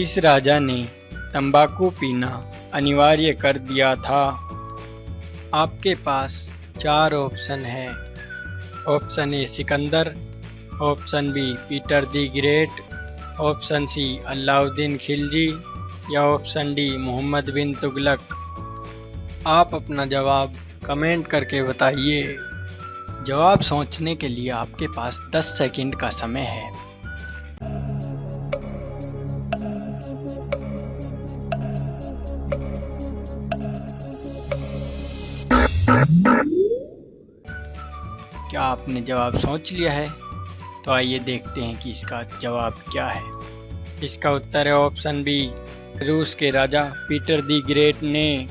किस राजा ने तंबाकू पीना अनिवार्य कर दिया था? आपके पास चार ऑप्शन है। Option A Sikandar, option B Peter the great, option C Alauddin Khilji या ऑप्शन डी मोहम्मद बिन तुगलक। आप अपना जवाब कमेंट करके बताइए। जवाब सोचने के लिए आपके पास 10 सेकंड का समय है। क्या आपने जवाब सोच लिया है? तो आइए देखते हैं कि इसका जवाब क्या है। इसका उत्तर है ऑप्शन बी, रूस के राजा पीटर दी ग्रेट ने।